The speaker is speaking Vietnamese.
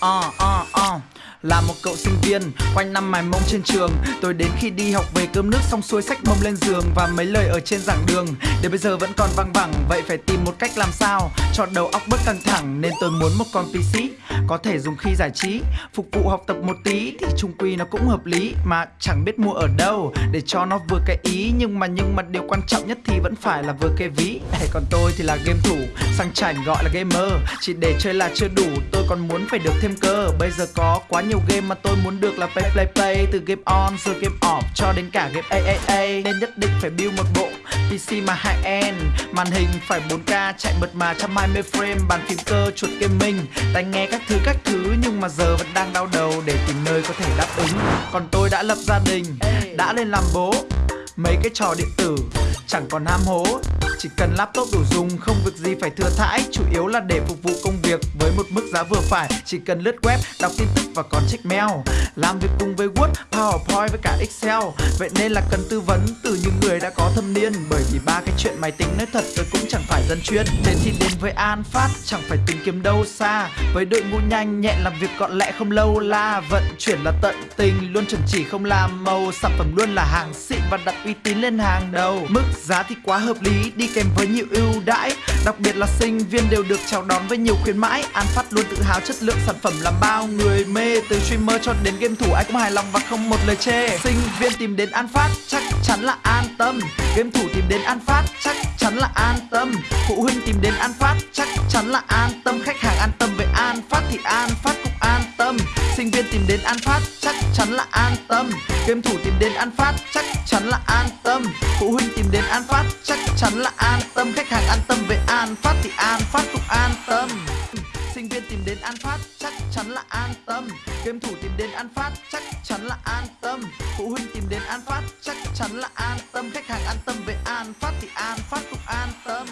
啊啊 Là một cậu sinh viên, quanh năm mài mông trên trường Tôi đến khi đi học về cơm nước xong xuôi sách mông lên giường Và mấy lời ở trên giảng đường. Đến bây giờ vẫn còn văng vẳng Vậy phải tìm một cách làm sao? Cho đầu óc bớt căng thẳng Nên tôi muốn một con PC Có thể dùng khi giải trí Phục vụ học tập một tí Thì chung quy nó cũng hợp lý. Mà chẳng biết mua ở đâu Để cho nó vừa cái ý Nhưng mà nhưng mà điều quan trọng nhất thì vẫn phải là vừa cái ví. Còn tôi thì là game thủ Sang chảnh gọi là gamer. Chỉ để chơi là chưa đủ Tôi còn muốn phải được thêm cơ. Bây giờ có quá nhiều nhiều game mà tôi muốn được là play play play. Từ game on rồi game off cho đến cả game AAA nên nhất định phải build một bộ PC mà high end. Màn hình phải 4K chạy mượt mà 120 frame. Bàn phím cơ chuột gaming, tai nghe các thứ các thứ. Nhưng mà giờ vẫn đang đau đầu để tìm nơi có thể đáp ứng. Còn tôi đã lập gia đình, đã lên làm bố. Mấy cái trò điện tử chẳng còn ham hố chỉ cần laptop đủ dùng, không việc gì phải thừa thãi. Chủ yếu là để phục vụ công việc với một mức giá vừa phải. Chỉ cần lướt web, đọc tin tức và còn check mail. Làm việc cùng với word, powerpoint với cả excel. Vậy nên là cần tư vấn từ những người đã có thâm niên. Bởi vì ba cái chuyện máy tính nói thật, tôi cũng chẳng phải dân chuyên. Thế thì đến với an phát, chẳng phải tìm kiếm đâu xa. Với đội ngũ nhanh, nhẹn, làm việc gọn lẹ, không lâu la. Vận chuyển là tận tình, luôn chuẩn chỉ không làm màu. Sản phẩm luôn là hàng xịn và đặt uy tín lên hàng đầu. Mức giá thì quá hợp lý, đi đi kèm với nhiều ưu đãi, đặc biệt là sinh viên đều được chào đón với nhiều khuyến mãi. An phát luôn tự hào chất lượng sản phẩm làm bao người mê, từ streamer cho đến game thủ, ai cũng hài lòng và không một lời chê. Sinh viên tìm đến an phát chắc chắn là an tâm. Game thủ tìm đến an phát chắc chắn là an tâm. Phụ huynh tìm đến an phát chắc chắn là an tâm. Khách hàng an tâm về an phát thì an phát cũng an tâm. Sinh viên tìm đến an phát chắc chắn là an tâm. Game thủ tìm đến an phát chắc chắn là an tâm. Phụ huynh tìm đến an phát chắc chắn là an tâm, khách hàng an tâm về an phát thì an, phát cũng an tâm. Sinh viên tìm đến an phát chắc chắn là an tâm. Game thủ tìm đến an phát chắc chắn là an tâm. Phụ huynh tìm đến an phát chắc chắn là an tâm. Khách hàng an tâm về an phát thì an, phát cũng an tâm.